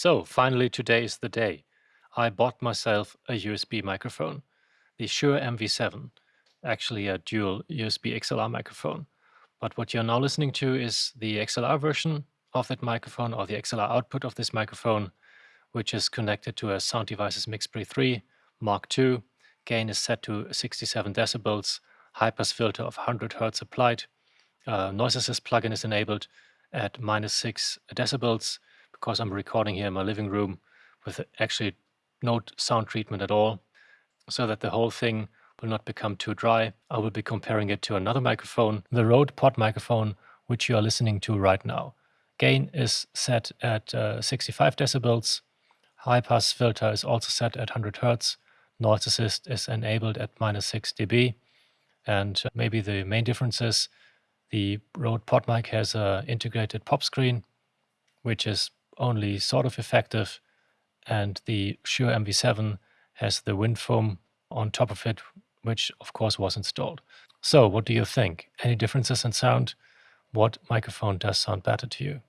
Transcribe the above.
So finally today is the day. I bought myself a USB microphone, the Shure MV7, actually a dual USB XLR microphone. But what you're now listening to is the XLR version of that microphone or the XLR output of this microphone, which is connected to a Sound Devices MixPre 3 Mark II. Gain is set to 67 decibels, high pass filter of 100 hertz applied. Uh, noise assist plugin is enabled at minus 6 decibels because I'm recording here in my living room with actually no sound treatment at all, so that the whole thing will not become too dry. I will be comparing it to another microphone, the Rode Pod microphone, which you are listening to right now. Gain is set at uh, 65 decibels. High pass filter is also set at 100 hertz. Noise assist is enabled at minus 6 dB. And uh, maybe the main difference is the Rode PodMic has an integrated pop screen, which is only sort of effective, and the Shure MV7 has the wind foam on top of it, which of course was installed. So what do you think? Any differences in sound? What microphone does sound better to you?